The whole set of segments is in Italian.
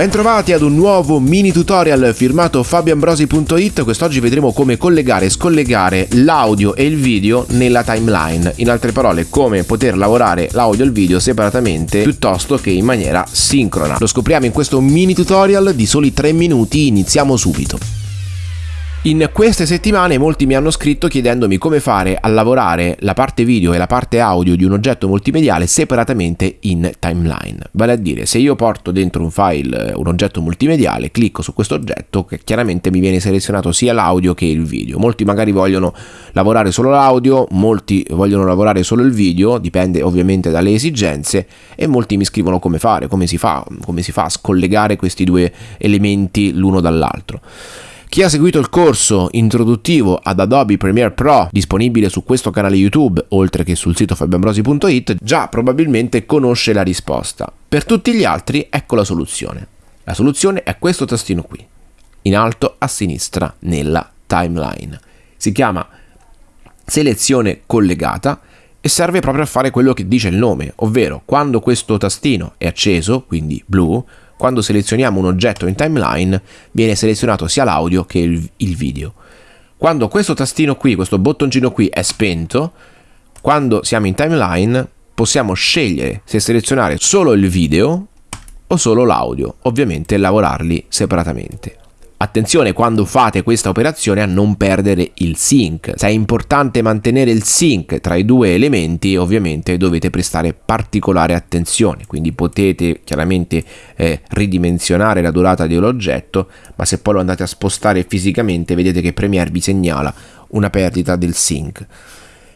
Bentrovati ad un nuovo mini tutorial firmato fabioambrosi.it Quest'oggi vedremo come collegare e scollegare l'audio e il video nella timeline. In altre parole come poter lavorare l'audio e il video separatamente piuttosto che in maniera sincrona. Lo scopriamo in questo mini tutorial di soli 3 minuti, iniziamo subito in queste settimane molti mi hanno scritto chiedendomi come fare a lavorare la parte video e la parte audio di un oggetto multimediale separatamente in timeline. Vale a dire, se io porto dentro un file un oggetto multimediale, clicco su questo oggetto che chiaramente mi viene selezionato sia l'audio che il video. Molti magari vogliono lavorare solo l'audio, molti vogliono lavorare solo il video, dipende ovviamente dalle esigenze e molti mi scrivono come fare, come si fa, come si fa a scollegare questi due elementi l'uno dall'altro. Chi ha seguito il corso introduttivo ad Adobe Premiere Pro disponibile su questo canale YouTube, oltre che sul sito fabioambrosi.it, già probabilmente conosce la risposta. Per tutti gli altri ecco la soluzione. La soluzione è questo tastino qui, in alto a sinistra nella timeline. Si chiama selezione collegata e serve proprio a fare quello che dice il nome, ovvero quando questo tastino è acceso, quindi blu, quando selezioniamo un oggetto in timeline viene selezionato sia l'audio che il, il video. Quando questo tastino qui, questo bottoncino qui è spento, quando siamo in timeline possiamo scegliere se selezionare solo il video o solo l'audio, ovviamente lavorarli separatamente. Attenzione quando fate questa operazione a non perdere il sync. Se è importante mantenere il sync tra i due elementi, ovviamente dovete prestare particolare attenzione. Quindi potete chiaramente eh, ridimensionare la durata dell'oggetto, ma se poi lo andate a spostare fisicamente, vedete che Premiere vi segnala una perdita del sync.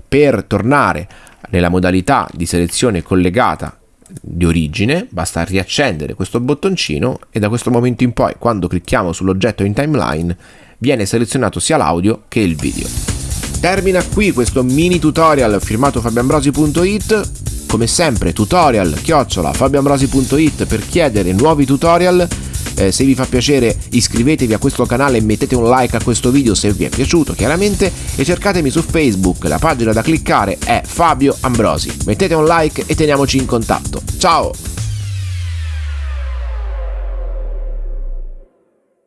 Per tornare nella modalità di selezione collegata di origine, basta riaccendere questo bottoncino e da questo momento in poi quando clicchiamo sull'oggetto in timeline viene selezionato sia l'audio che il video. Termina qui questo mini tutorial firmato fabiambrosi.it, come sempre tutorial chiocciola fabiambrosi.it per chiedere nuovi tutorial eh, se vi fa piacere iscrivetevi a questo canale e mettete un like a questo video se vi è piaciuto chiaramente e cercatemi su Facebook, la pagina da cliccare è Fabio Ambrosi. Mettete un like e teniamoci in contatto. Ciao!